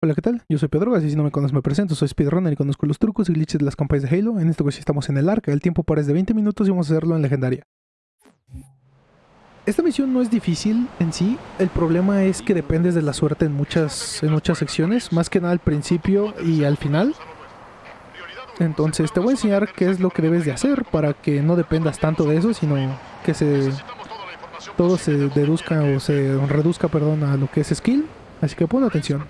Hola, ¿qué tal? Yo soy Pedro, así si no me conoces me presento, soy speedrunner y conozco los trucos y glitches de las campañas de Halo. En esta ocasión estamos en el arca, el tiempo para es de 20 minutos y vamos a hacerlo en legendaria. Esta misión no es difícil en sí, el problema es que dependes de la suerte en muchas, en muchas secciones, más que nada al principio y al final. Entonces te voy a enseñar qué es lo que debes de hacer para que no dependas tanto de eso, sino que se todo se deduzca o se reduzca, perdón, a lo que es skill. Así que pon atención.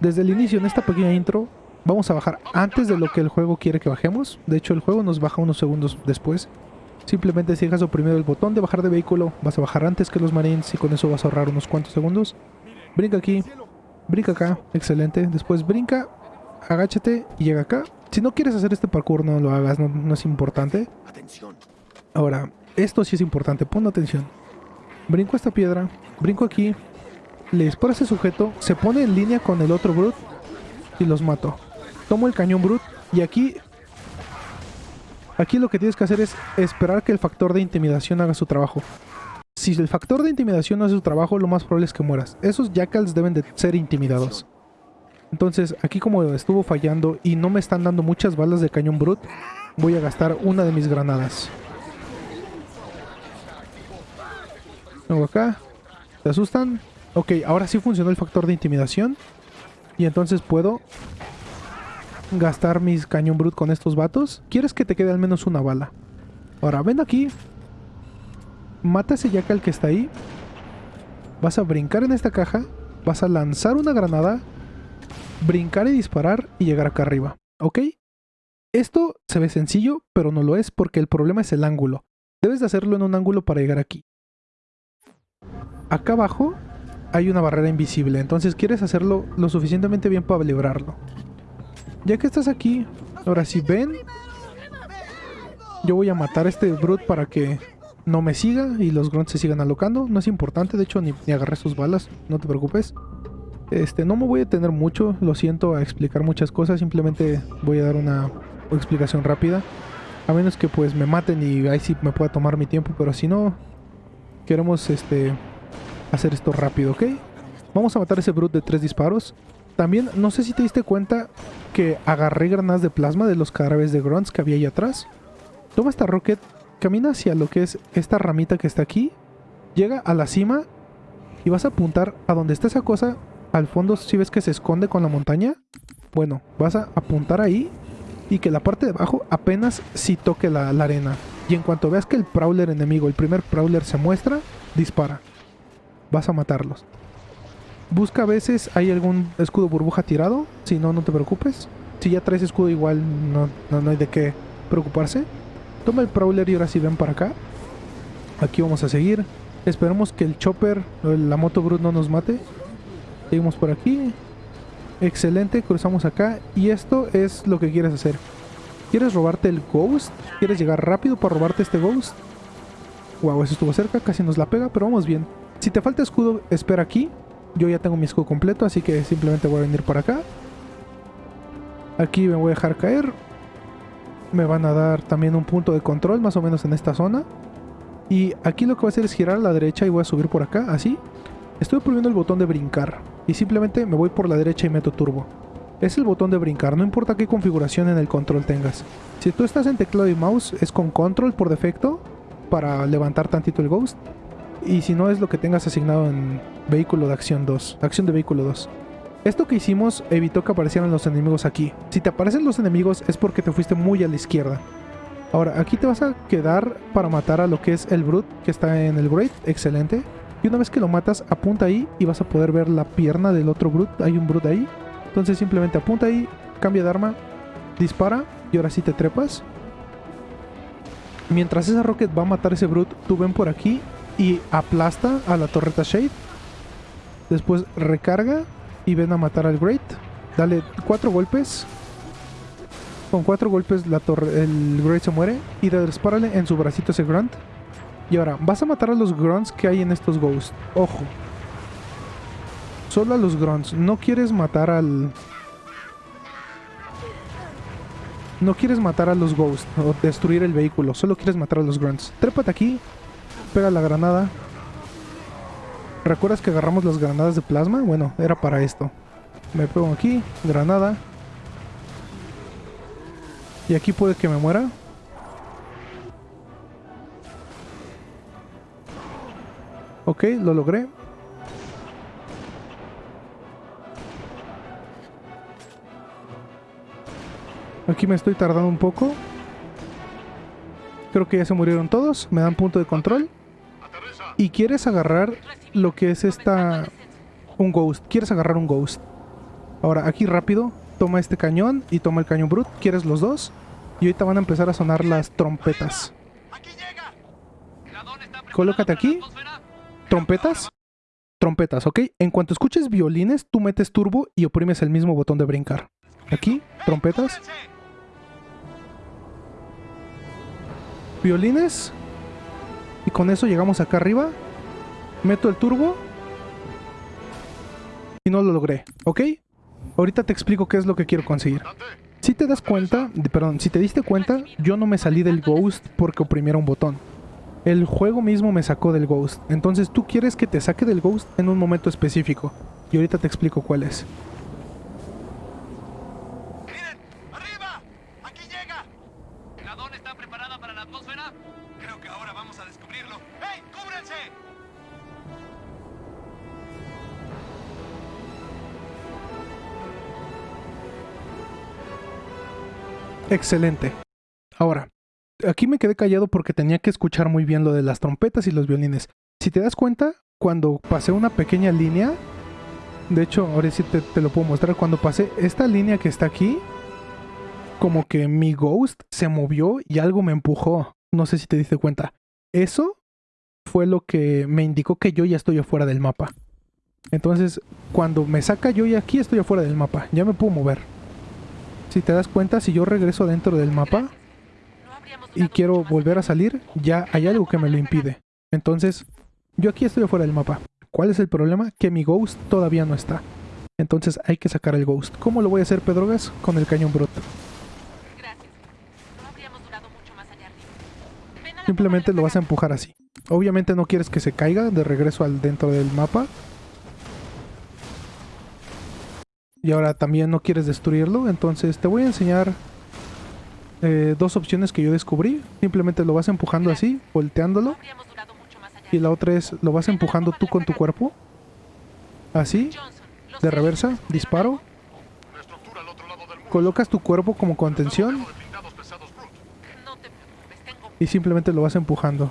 Desde el inicio, en esta pequeña intro, vamos a bajar antes de lo que el juego quiere que bajemos. De hecho, el juego nos baja unos segundos después. Simplemente si dejas oprimido el botón de bajar de vehículo, vas a bajar antes que los marines y con eso vas a ahorrar unos cuantos segundos. Brinca aquí, brinca acá, excelente. Después brinca, agáchate y llega acá. Si no quieres hacer este parkour, no lo hagas, no, no es importante. Ahora, esto sí es importante, pon atención. Brinco esta piedra, brinco aquí, le disparo a ese sujeto, se pone en línea con el otro Brute y los mato. Tomo el cañón Brute y aquí... Aquí lo que tienes que hacer es esperar que el factor de intimidación haga su trabajo. Si el factor de intimidación no hace su trabajo, lo más probable es que mueras. Esos jackals deben de ser intimidados. Entonces, aquí como estuvo fallando y no me están dando muchas balas de cañón Brute, voy a gastar una de mis granadas. Vengo acá. ¿Se asustan? Ok, ahora sí funcionó el factor de intimidación. Y entonces puedo gastar mis cañón brut con estos vatos. ¿Quieres que te quede al menos una bala? Ahora, ven aquí. Mata ese jackal que está ahí. Vas a brincar en esta caja. Vas a lanzar una granada. Brincar y disparar y llegar acá arriba. ¿Ok? Esto se ve sencillo, pero no lo es porque el problema es el ángulo. Debes de hacerlo en un ángulo para llegar aquí. Acá abajo hay una barrera invisible, entonces quieres hacerlo lo suficientemente bien para librarlo. Ya que estás aquí, ahora si ven, yo voy a matar a este Brute para que no me siga y los grunts se sigan alocando. No es importante, de hecho ni, ni agarré sus balas, no te preocupes. Este, no me voy a detener mucho, lo siento, a explicar muchas cosas, simplemente voy a dar una explicación rápida. A menos que pues me maten y ahí sí me pueda tomar mi tiempo, pero si no, queremos este hacer esto rápido, ¿ok? Vamos a matar a ese brute de tres disparos. También, no sé si te diste cuenta que agarré granadas de plasma de los cadáveres de grunts que había ahí atrás. Toma esta rocket, camina hacia lo que es esta ramita que está aquí. Llega a la cima y vas a apuntar a donde está esa cosa. Al fondo, si ves que se esconde con la montaña. Bueno, vas a apuntar ahí y que la parte de abajo apenas si toque la, la arena. Y en cuanto veas que el prowler enemigo, el primer prowler se muestra, dispara vas a matarlos. Busca a veces, hay algún escudo burbuja tirado, si no, no te preocupes. Si ya traes escudo igual, no, no, hay de qué preocuparse. Toma el Prowler y ahora sí ven para acá. Aquí vamos a seguir. Esperemos que el Chopper, la moto Brute no nos mate. Seguimos por aquí. Excelente, cruzamos acá. Y esto es lo que quieres hacer. ¿Quieres robarte el Ghost? ¿Quieres llegar rápido para robarte este Ghost? Wow, eso estuvo cerca, casi nos la pega, pero vamos bien. Si te falta escudo, espera aquí. Yo ya tengo mi escudo completo, así que simplemente voy a venir por acá. Aquí me voy a dejar caer. Me van a dar también un punto de control, más o menos en esta zona. Y aquí lo que voy a hacer es girar a la derecha y voy a subir por acá, así. Estoy oprimiendo el botón de brincar. Y simplemente me voy por la derecha y meto turbo. Es el botón de brincar, no importa qué configuración en el control tengas. Si tú estás en teclado y mouse, es con control por defecto para levantar tantito el ghost y si no es lo que tengas asignado en vehículo de acción 2, acción de vehículo 2. Esto que hicimos evitó que aparecieran los enemigos aquí. Si te aparecen los enemigos es porque te fuiste muy a la izquierda. Ahora, aquí te vas a quedar para matar a lo que es el Brute que está en el Great, excelente. Y una vez que lo matas, apunta ahí y vas a poder ver la pierna del otro Brute. Hay un Brute ahí. Entonces simplemente apunta ahí, cambia de arma, dispara y ahora sí te trepas. Mientras esa rocket va a matar a ese Brute, tú ven por aquí y aplasta a la torreta Shade. Después recarga y ven a matar al Great. Dale cuatro golpes. Con cuatro golpes la torre, el Great se muere. Y dispárale en su bracito ese Grunt. Y ahora, vas a matar a los Grunts que hay en estos Ghosts. Ojo. Solo a los Grunts. No quieres matar al... No quieres matar a los Ghosts o destruir el vehículo. Solo quieres matar a los Grunts. Trépate aquí pega la granada. ¿Recuerdas que agarramos las granadas de plasma? Bueno, era para esto. Me pego aquí, granada. Y aquí puede que me muera. Ok, lo logré. Aquí me estoy tardando un poco. Creo que ya se murieron todos. Me dan punto de control. Y quieres agarrar lo que es esta... Un ghost. Quieres agarrar un ghost. Ahora, aquí rápido. Toma este cañón y toma el cañón brut. ¿Quieres los dos? Y ahorita van a empezar a sonar las trompetas. Colócate aquí. Trompetas. Trompetas, ¿ok? En cuanto escuches violines, tú metes turbo y oprimes el mismo botón de brincar. Aquí, trompetas. Violines. Y con eso llegamos acá arriba. Meto el turbo. Y no lo logré, ¿ok? Ahorita te explico qué es lo que quiero conseguir. Si te das cuenta, perdón, si te diste cuenta, yo no me salí del Ghost porque oprimiera un botón. El juego mismo me sacó del Ghost. Entonces tú quieres que te saque del Ghost en un momento específico. Y ahorita te explico cuál es. Excelente. Ahora, aquí me quedé callado porque tenía que escuchar muy bien lo de las trompetas y los violines. Si te das cuenta, cuando pasé una pequeña línea, de hecho, ahora sí te, lo puedo mostrar, cuando pasé esta línea que está aquí, como que mi ghost se movió y algo me empujó. No sé si te diste cuenta. Eso fue lo que me indicó que yo ya estoy afuera del mapa. Entonces, cuando me saca yo ya aquí estoy afuera del mapa. Ya me puedo mover. Si te das cuenta, si yo regreso dentro del mapa y quiero volver a salir, ya hay algo que me lo impide. Entonces, yo aquí estoy afuera del mapa. ¿Cuál es el problema? Que mi ghost todavía no está. Entonces hay que sacar el ghost. ¿Cómo lo voy a hacer, Pedrogas? Con el cañón la Simplemente lo vas a empujar así. Obviamente no quieres que se caiga de regreso al dentro del mapa. Y ahora también no quieres destruirlo. Entonces te voy a enseñar eh, dos opciones que yo descubrí. Simplemente lo vas empujando así, volteándolo. Y la otra es lo vas empujando tú con tu cuerpo. Así, de reversa, ¿vieron disparo. Colocas tu cuerpo como contención y simplemente lo vas empujando.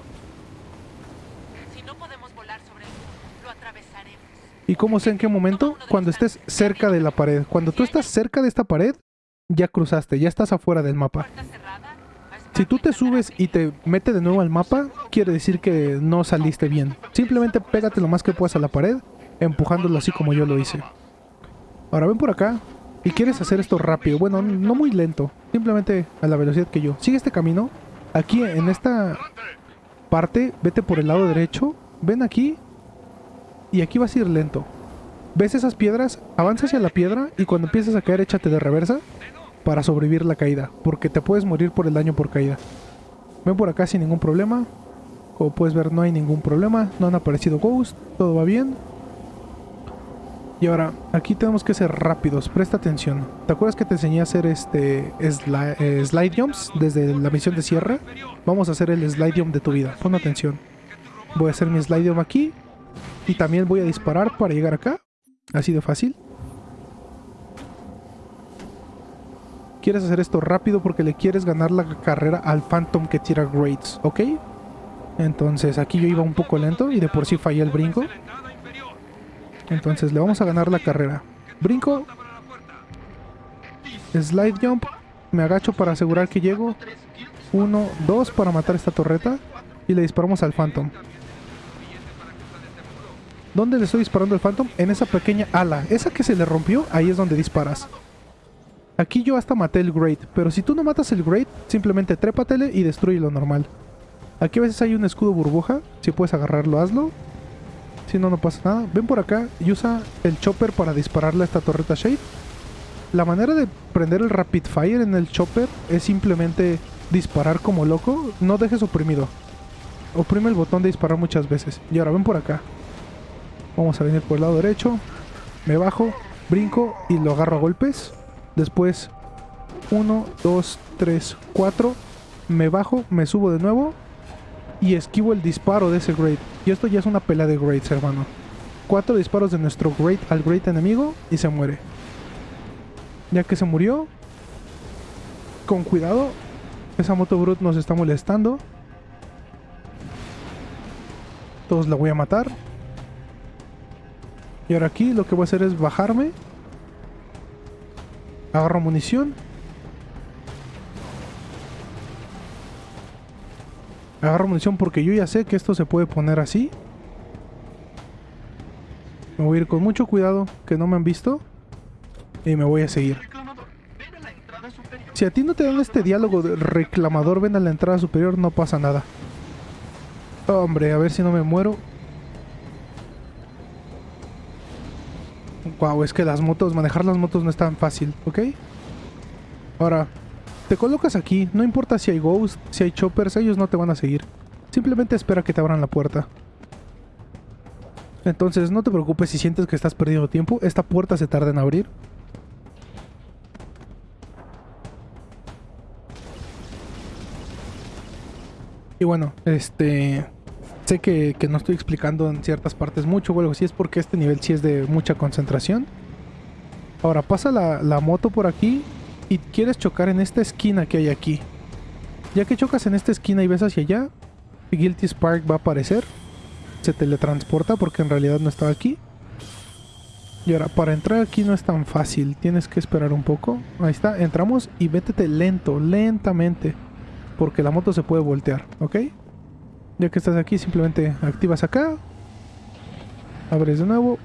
Si no podemos volar sobre el muro, lo atravesaremos. ¿Y cómo sé en qué momento? Cuando estés cerca de la pared. Cuando tú estás cerca de esta pared, ya cruzaste, ya estás afuera del mapa. Si tú te subes y te mete de nuevo al mapa, quiere decir que no saliste bien. Simplemente pégate lo más que puedas a la pared, empujándolo así como yo lo hice. Ahora ven por acá y quieres hacer esto rápido. Bueno, no muy lento, simplemente a la velocidad que yo. Sigue este camino. Aquí en esta parte, vete por el lado derecho. Ven aquí y aquí vas a ir lento. ¿Ves esas piedras? Avanza hacia la piedra y cuando empieces a caer échate de reversa para sobrevivir la caída, porque te puedes morir por el daño por caída. Ven por acá sin ningún problema. Como puedes ver no hay ningún problema, no han aparecido ghosts, todo va bien. Y ahora, aquí tenemos que ser rápidos, presta atención. ¿Te acuerdas que te enseñé a hacer este eh, slide jumps desde la misión de cierre? Vamos a hacer el slide jump de tu vida, pon atención. Voy a hacer mi slide jump aquí y también voy a disparar para llegar acá. Así de fácil. Quieres hacer esto rápido porque le quieres ganar la carrera al Phantom que tira grades, ¿ok? Entonces aquí yo iba un poco lento y de por sí fallé el brinco. Entonces le vamos a ganar la carrera. Brinco, slide jump, me agacho para asegurar que llego. Uno, dos para matar esta torreta y le disparamos al Phantom. ¿Dónde le estoy disparando al Phantom? En esa pequeña ala. Esa que se le rompió, ahí es donde disparas. Aquí yo hasta maté el Great, pero si tú no matas el Great, simplemente trépatele y destruye lo normal. Aquí a veces hay un escudo burbuja, si puedes agarrarlo, hazlo. Si no, no pasa nada. Ven por acá y usa el chopper para dispararle a esta torreta Shade. La manera de prender el Rapid Fire en el chopper es simplemente disparar como loco. No dejes oprimido. Oprime el botón de disparar muchas veces. Y ahora ven por acá. Vamos a venir por el lado derecho. Me bajo. brinco y lo agarro a golpes. Después 1, 2, 3, 4. Me bajo, me subo de nuevo y esquivo el disparo de ese Great. Y esto ya es una pelea de Greats, hermano. Cuatro disparos de nuestro Great al Great enemigo y se muere. Ya que se murió, con cuidado, esa moto Brute nos está molestando. Todos la voy a matar. Y ahora aquí lo que voy a hacer es bajarme. Agarro munición. Agarro munición porque yo ya sé que esto se puede poner así. Me voy a ir con mucho cuidado, que no me han visto. Y me voy a seguir. Si a ti no te dan este diálogo de reclamador, ven a la entrada superior, no pasa nada. Hombre, a ver si no me muero. Wow, es que las motos, manejar las motos no es tan fácil, ¿ok? Ahora, te colocas aquí, no importa si hay ghosts, si hay choppers, ellos no te van a seguir. Simplemente espera que te abran la puerta. Entonces, no te preocupes si sientes que estás perdiendo tiempo, esta puerta se tarda en abrir. Y bueno, este... Sé que, que no estoy explicando en ciertas partes mucho o algo así, es porque este nivel sí es de mucha concentración. Ahora pasa la, la moto por aquí y quieres chocar en esta esquina que hay aquí. Ya que chocas en esta esquina y ves hacia allá, Guilty Spark va a aparecer. Se teletransporta porque en realidad no estaba aquí. Y ahora, para entrar aquí no es tan fácil, tienes que esperar un poco. Ahí está, entramos y vétete lento, lentamente. Porque la moto se puede voltear, ¿ok? Ya que estás aquí, simplemente activas acá. Abres de nuevo.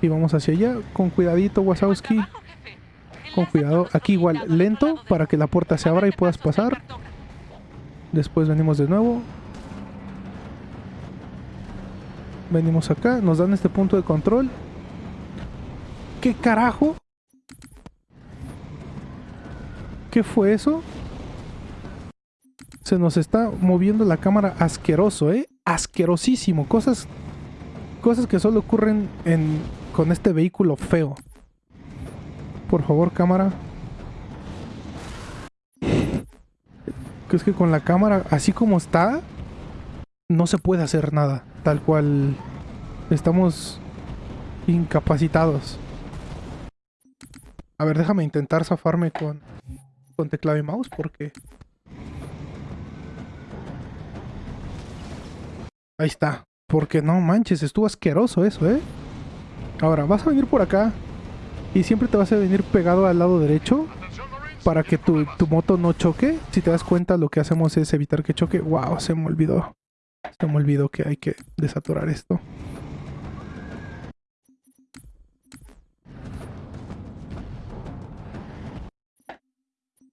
Y vamos hacia allá. Con cuidadito. El Con cuidado. Aquí igual, lento para que la puerta se abra y puedas pasar. Después venimos de nuevo. Venimos acá. Nos dan este punto de control. ¿Qué carajo? ¿Qué fue eso? Se nos está moviendo la cámara asqueroso, ¿eh? Asquerosísimo. Cosas, cosas que solo ocurren en, con este vehículo feo. Por favor, cámara. Que es que con la cámara, así como está, no se puede hacer nada. Tal cual estamos incapacitados. A ver, déjame intentar zafarme con, con teclado y mouse porque... Ahí está. Porque no manches, estuvo asqueroso eso, ¿eh? Ahora, vas a venir por acá y siempre te vas a venir pegado al lado derecho para que tu, tu moto no choque. Si te das cuenta, lo que hacemos es evitar que choque. ¡Wow! Se me olvidó. Se me olvidó que hay que desaturar esto.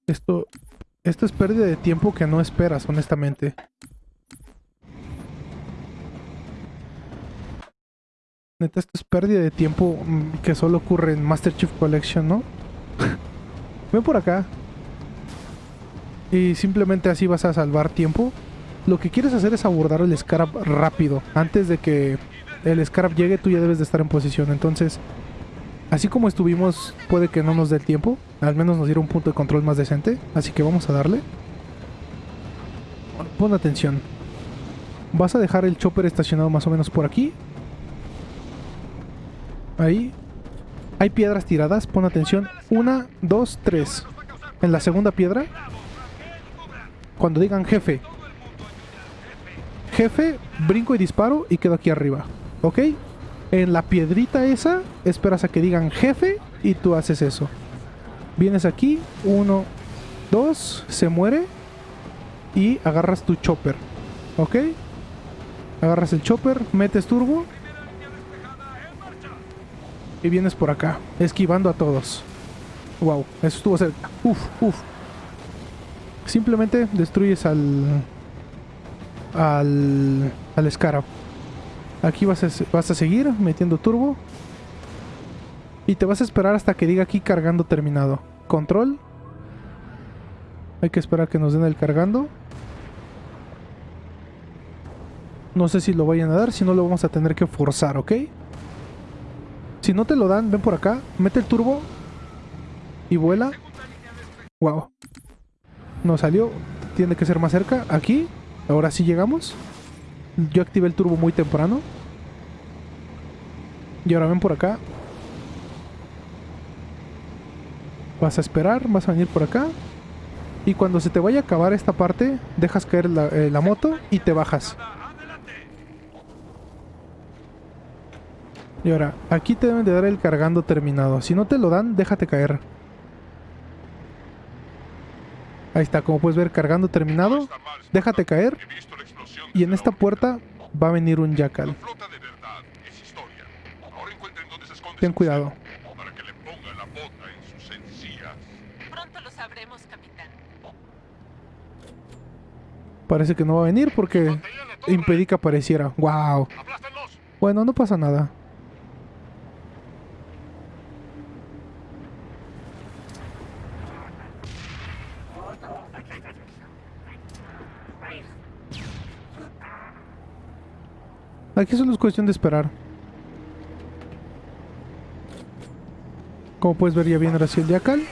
Esto, esto es pérdida de tiempo que no esperas, honestamente. Neta, esto es pérdida de tiempo mm, que solo ocurre en Master Chief Collection, ¿no? Ven por acá. Y simplemente así vas a salvar tiempo. Lo que quieres hacer es abordar el Scarab rápido. Antes de que el Scarab llegue, tú ya debes de estar en posición. Entonces, así como estuvimos, puede que no nos dé el tiempo. Al menos nos diera un punto de control más decente. Así que vamos a darle. Pon atención. Vas a dejar el chopper estacionado más o menos por aquí. Ahí. Hay piedras tiradas, pon atención. Una, dos, tres. En la segunda piedra. Cuando digan jefe. Jefe, brinco y disparo y quedo aquí arriba. ¿Ok? En la piedrita esa, esperas a que digan jefe y tú haces eso. Vienes aquí, uno, dos, se muere y agarras tu chopper. ¿Ok? Agarras el chopper, metes turbo y vienes por acá, esquivando a todos. Wow, eso estuvo cerca. Uf, uf. Simplemente destruyes al. al. al Scarab. Aquí vas a, vas a seguir metiendo turbo. Y te vas a esperar hasta que diga aquí cargando terminado. Control. Hay que esperar que nos den el cargando. No sé si lo vayan a dar, si no lo vamos a tener que forzar, ¿ok? Si no te lo dan, ven por acá, mete el turbo y vuela. Wow. No salió. Tiene que ser más cerca. Aquí. Ahora sí llegamos. Yo activé el turbo muy temprano. Y ahora ven por acá. Vas a esperar, vas a venir por acá. Y cuando se te vaya a acabar esta parte, dejas caer la, eh, la moto y te bajas. Y ahora, aquí te deben de dar el cargando terminado. Si no te lo dan, déjate caer. Ahí está, como puedes ver, cargando terminado. Déjate caer. Y en esta puerta va a venir un jackal. Ten cuidado. Parece que no va a venir porque impedí que apareciera. ¡Wow! ¡Aplástenlos! Bueno, no pasa nada. Aquí solo es cuestión de esperar. Como puedes ver ya viene ahora sí el Jackal.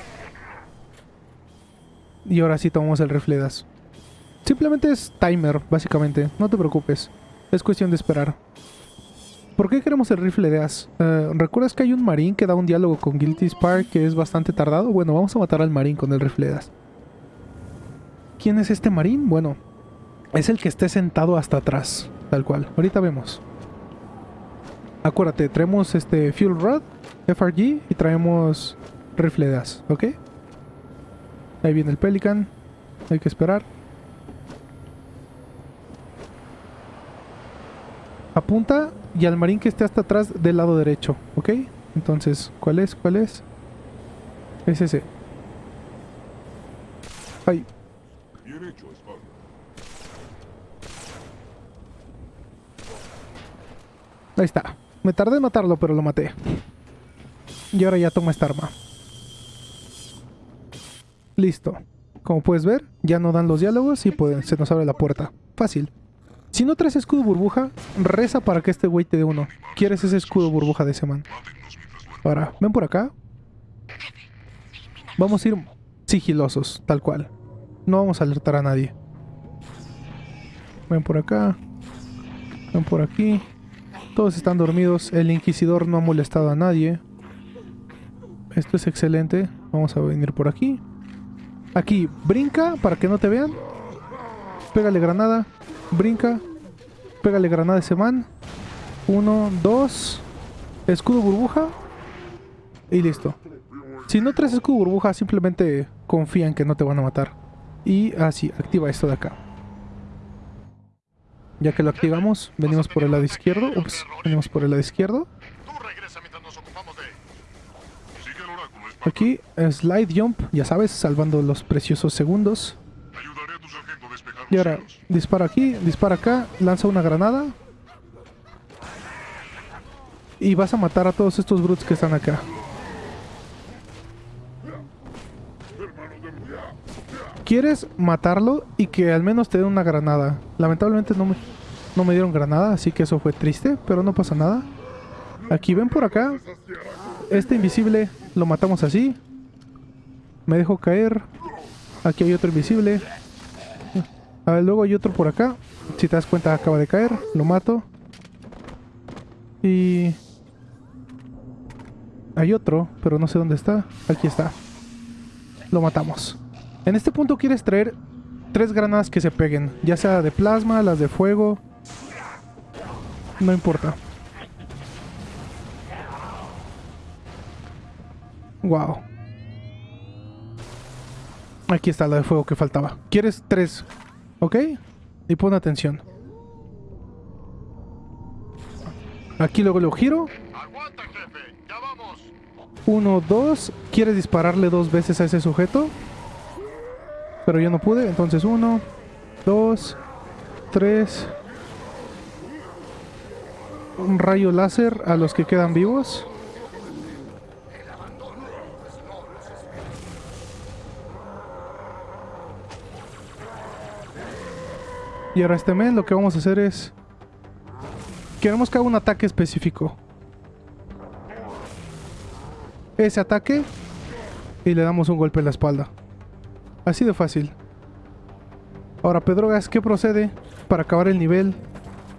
Y ahora sí tomamos el Refledas. Simplemente es timer, básicamente. No te preocupes. Es cuestión de esperar. ¿Por qué queremos el rifle de as? Eh, ¿Recuerdas que hay un marín que da un diálogo con Guilty Spark que es bastante tardado? Bueno, vamos a matar al marín con el rifle de. ¿Quién es este marín? Bueno, es el que esté sentado hasta atrás, tal cual. Ahorita vemos. Acuérdate, traemos este Fuel Rod, FRG y traemos rifle de as, ¿ok? Ahí viene el Pelican. Hay que esperar. Apunta y al marín que esté hasta atrás del lado derecho, ¿ok? Entonces, ¿cuál es? ¿Cuál es? Es ese. Hecho, ahí está. Me tardé en matarlo, pero lo maté. Y ahora ya toma esta arma. Listo. Como puedes ver, ya no dan los diálogos y pues, se nos abre la puerta. Fácil. Si no traes escudo burbuja, reza para que este güey te dé uno. ¿Quieres ese escudo burbuja de ese man? Ahora, ven por acá. Vamos a ir sigilosos, tal cual. No vamos a alertar a nadie. Ven por acá. Ven por aquí. Todos están dormidos. El inquisidor no ha molestado a nadie. Esto es excelente. Vamos a venir por aquí. Aquí, brinca para que no te vean. Pégale granada. Brinca. Pégale granada ese man. Uno, dos. Escudo burbuja. Y listo. Si no traes escudo burbuja, simplemente confía en que no te van a matar. Y así, activa esto de acá. Ya que lo activamos, venimos por el lado izquierdo. Ups, venimos por el lado izquierdo. Aquí, slide jump, ya sabes, salvando los preciosos segundos. Y ahora, dispara aquí, dispara acá, lanza una granada. Y vas a matar a todos estos brutes que están acá. Quieres matarlo y que al menos te den una granada. Lamentablemente no me, no me dieron granada, así que eso fue triste, pero no pasa nada. Aquí ven por acá. Este invisible lo matamos así. Me dejo caer. Aquí hay otro invisible. A ver, luego hay otro por acá. Si te das cuenta, acaba de caer. Lo mato. Y... Hay otro, pero no sé dónde está. Aquí está. Lo matamos. En este punto quieres traer tres granadas que se peguen. Ya sea de plasma, las de fuego. No importa. Wow. Aquí está la de fuego que faltaba. ¿Quieres tres? ¿Ok? Y pon atención. Aquí luego lo giro. ¡Aguanta, jefe! ¡Ya vamos! Uno, dos. ¿Quieres dispararle dos veces a ese sujeto? Pero yo no pude. Entonces uno, dos, tres. Un rayo láser a los que quedan vivos. Y ahora este mes lo que vamos a hacer es... Queremos que haga un ataque específico. ese ataque y le damos un golpe en la espalda. Así de fácil. Ahora, Pedrogas, ¿qué procede para acabar el nivel?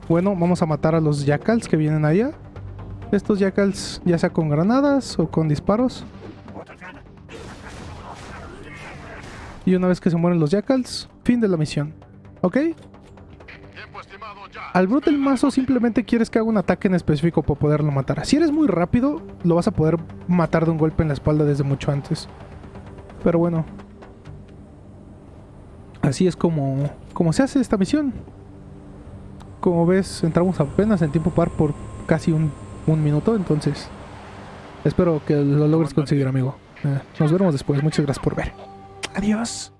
Bueno, vamos a matar a los jackals que vienen allá. Estos jackals, ya sea con granadas o con disparos. Y una vez que se mueren los jackals, fin de la misión. ¿Ok? Al Brute del mazo simplemente quieres que haga un ataque en específico para poderlo matar. Si eres muy rápido, lo vas a poder matar de un golpe en la espalda desde mucho antes. Pero bueno. Así es como, como se hace esta misión. Como ves, entramos apenas en tiempo par por casi un, un minuto, entonces... Espero que lo logres conseguir, amigo. Eh, nos veremos después. Muchas gracias por ver. Adiós.